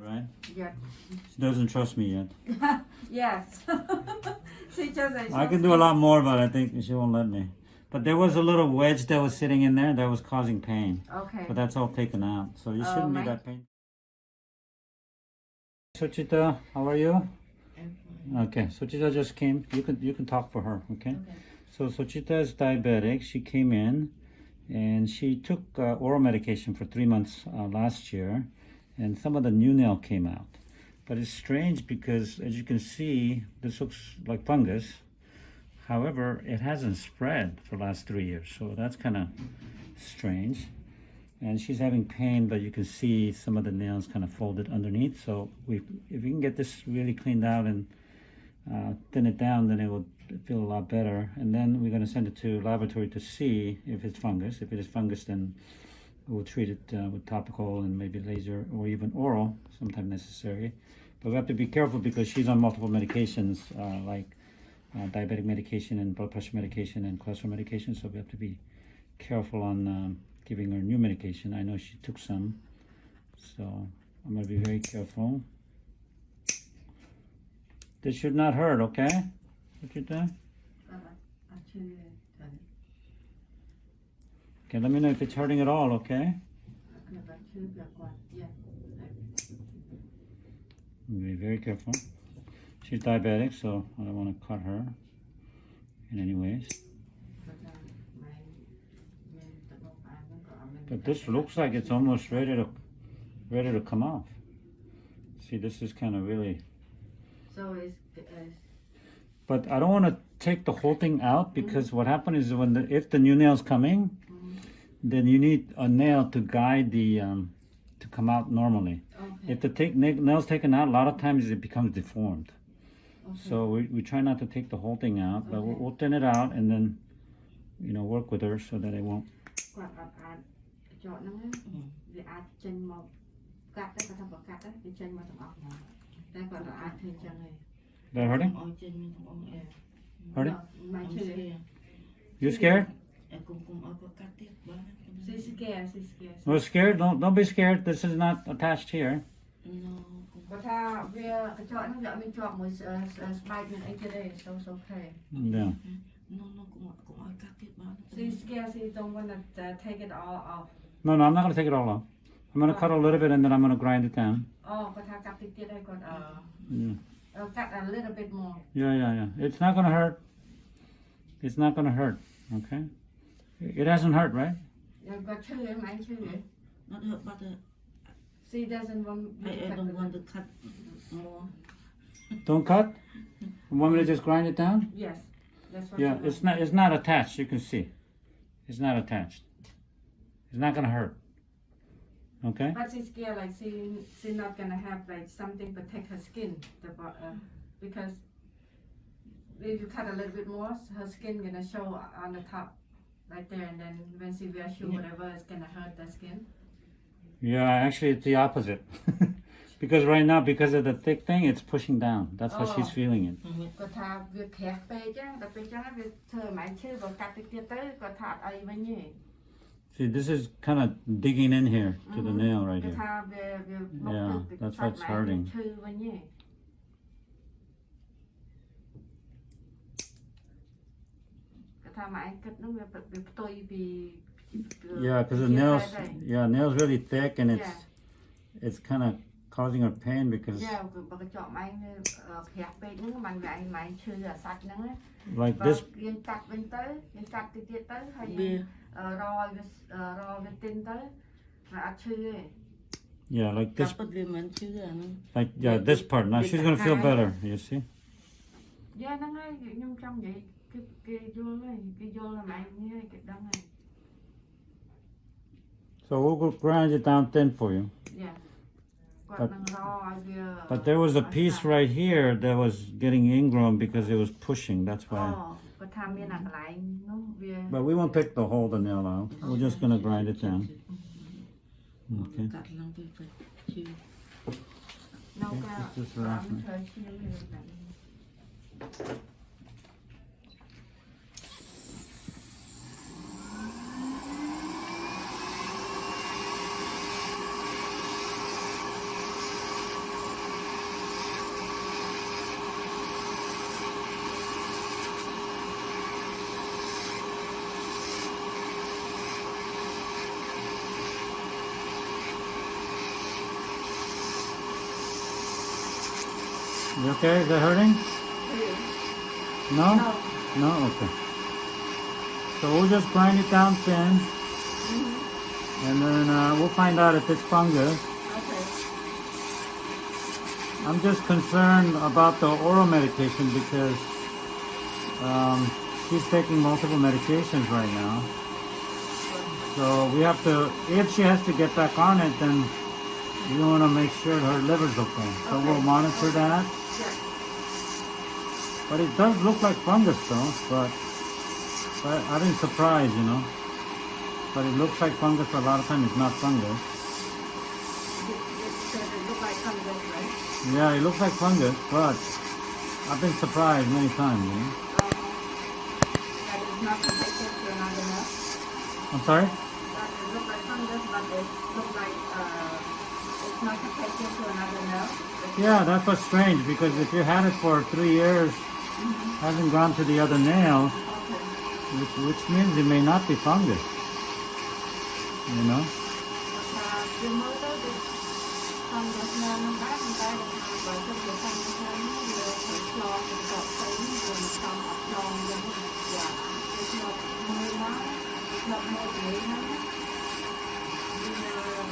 Right? Yeah. She doesn't trust me yet. yes. she just I can do a lot more, but I think she won't let me. But there was a little wedge that was sitting in there that was causing pain. Okay. But that's all taken out, so you Oh, shouldn't be that pain. Suchita, how are you? Okay, Suchita just came. You can you can talk for her, okay? So Suchita is diabetic. She came in, and she took uh, oral medication for three months uh, last year, and some of the new nail came out. But it's strange because, as you can see, this looks like fungus. However, it hasn't spread for the last three years, so that's kind of strange. And she's having pain, but you can see some of the nails kind of folded underneath. So we, if we can get this really cleaned out and uh, thin it down, then it will feel a lot better. And then we're going to send it to laboratory to see if it's fungus. If it is fungus, then we'll treat it uh, with topical and maybe laser or even oral, sometimes necessary. But we have to be careful because she's on multiple medications, uh, like uh, diabetic medication and blood pressure medication and cholesterol medication. So we have to be careful on um, giving her new medication. I know she took some, so I'm going to be very careful. This should not hurt, okay? What you doing? Okay, let me know if it's hurting at all, okay? Be very careful. She's diabetic, so I don't want to cut her in any ways. But this looks like it's almost ready to ready to come off. See, this is kind of really. So it's, it's But I don't want to take the whole thing out because what happened is when the, if the new nail's coming, then you need a nail to guide the um, to come out normally. Okay. If the take, nail's taken out, a lot of times it becomes deformed. Okay. So we, we try not to take the whole thing out, but we'll, we'll, thin it out and then, you know, work with her so that it won't. That hurting? Hurting? You scared? អែគុំគុំអោយគាត់កាត់ទៀតបាន ស៊ីស្កែស៊ីស្កែ No scared? Don't don't be scared. This is not attached here. ណូគុំ គាត់ថាវាកញ្ចក់ហ្នឹងវាអត់មានជាប់មួយស្អឺស្បែកនឹងអីទៀតទេ so so okay Yeah. ណូណូគុំគុំអោយកាត់ទៀតបាន see scare see don't want to uh, take it all off No, no, I'm not gonna take it all off. I'm gonna cut a little bit and then I'm gonna grind it down. អូគាត់ថាកាត់តិចទៀតហើយគាត់អឺ Yeah. អឺកាត់ a little bit more Yeah, yeah, yeah. It's not gonna hurt. It's not gonna hurt. Okay. It hasn't hurt, right? I've got children, my children. Not hurt, but uh, she doesn't want me I, I don't want to cut more. Don't cut? You want me to just grind it down? Yes. Yeah, it's not it's not attached, you can see. It's not attached. It's not gonna hurt. Okay? But she's scared like she she's not gonna have like something protect her skin the uh, because if you cut a little bit more, her skin gonna show on the top right there, and then when she wear shoe, Yeah. whatever, it's gonna hurt the skin. Yeah, actually, it's the opposite. because right now, because of the thick thing, it's pushing down. That's how she's Oh. feeling it. គាត់ថាវាក្រាស់ពេកចឹងដល់ពេលចឹងវាធ្វើឲ្យម៉ែឈឺបើកាត់តិចទៀតទៅគាត់ថាអត់អីវិញទេ See, this is kind of digging in here to the nail right គាត់ here. ថាវាវាមក Yeah, ទឹក that's សាច់ what's ម៉ែ hurting. Yeah, because the nails, yeah, nails really thick and it's it's kind of causing her pain because like this. yeah like this. Like yeah this part. Now she's gonna feel better you see? Yeah so we'll grind it down thin for you yeah but, but there was a piece right here that was getting ingrown because it was pushing. That's why. But we won't pick the whole nail out. We're just going to grind it down. Okay. okay just, okay? Is that hurting? No? No. No? Okay. So we'll just grind it down thin. And then uh, we'll find out if it's fungus. Okay. I'm just concerned about the oral medication because um, she's taking multiple medications right now. So we have to, if she has to get back on it, then we want to make sure her liver's okay. So we'll monitor that. Yeah. But it does look like fungus though, but, but I've been surprised, you know. But it looks like fungus, a lot of times it's not fungus. It, it, it look like fungus, right? Yeah, it looks like fungus, but I've been surprised many times, you know. Um, that is not connected to. I'm sorry? That it like fungus, but it look like uh, not to another. Yeah, that's what's strange because if you had it for three years, hasn't gone to the other nails, Okay. which, which means it may not be fungus. You know?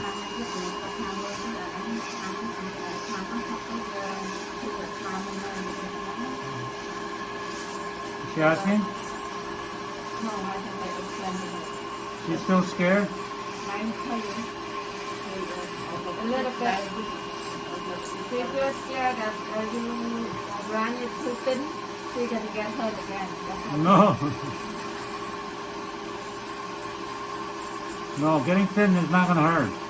Is she asking? No, I think I was planning She's still scared? I'm. A little bit. She feels scared that you run it too thin, going to get hurt again. No. no, getting thin is not going to hurt.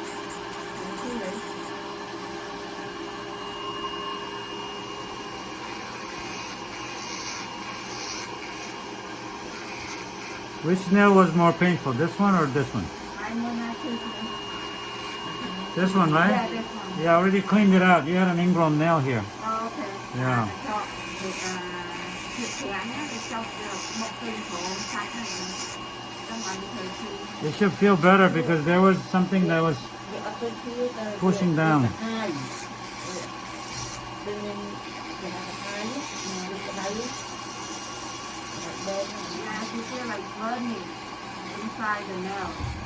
Which nail was more painful, this one or this one? Ai mua na khi This one, Yeah, right? this one. Yeah, I already cleaned it out. You had an ingrown nail here. Oh, okay. Yeah. Cho thì à, thịt chén á, thì cho được một cây khổ sạch này. Trong ăn thời khi You should feel better because there was something that was Pushing down. Yeah, you feel like burning inside the nail.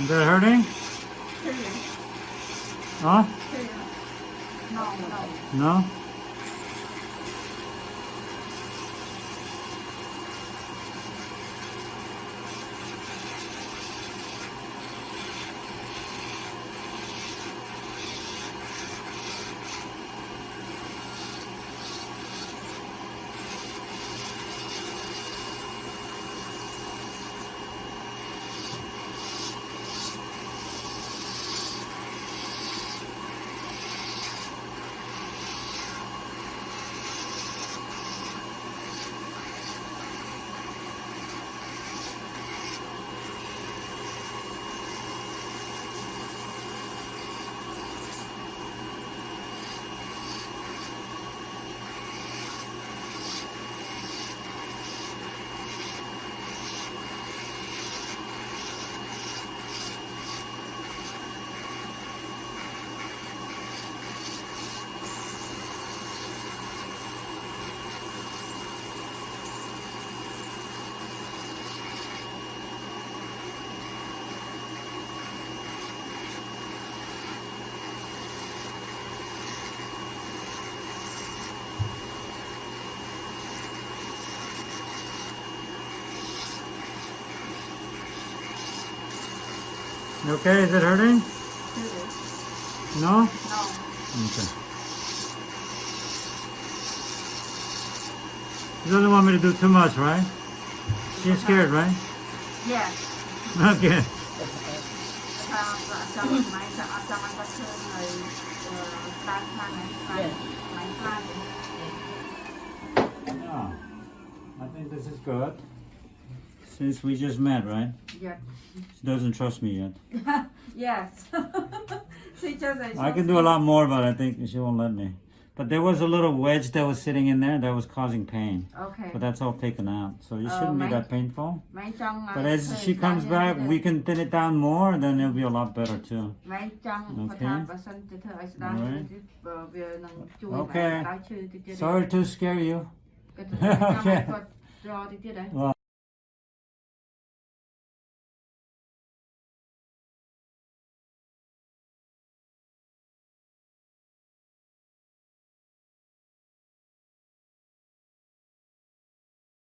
Is that hurting? Hurting. Huh? No, no. No? You okay? Is it hurting? No? No. Okay. She doesn't want me to do too much, right? She's uh-huh. scared, right? Yeah. Okay. Yeah. I think this is good. Since we just met, right? Yeah. She doesn't trust me yet. yes. she doesn't. I can do a lot more, but I think she won't let me. But there was a little wedge that was sitting in there that was causing pain. Okay. But that's all taken out. So it shouldn't uh, be that painful. But as she comes back, we can thin it down more, then it'll be a lot better too. Okay. Right. Okay. Sorry to scare you. okay. Well,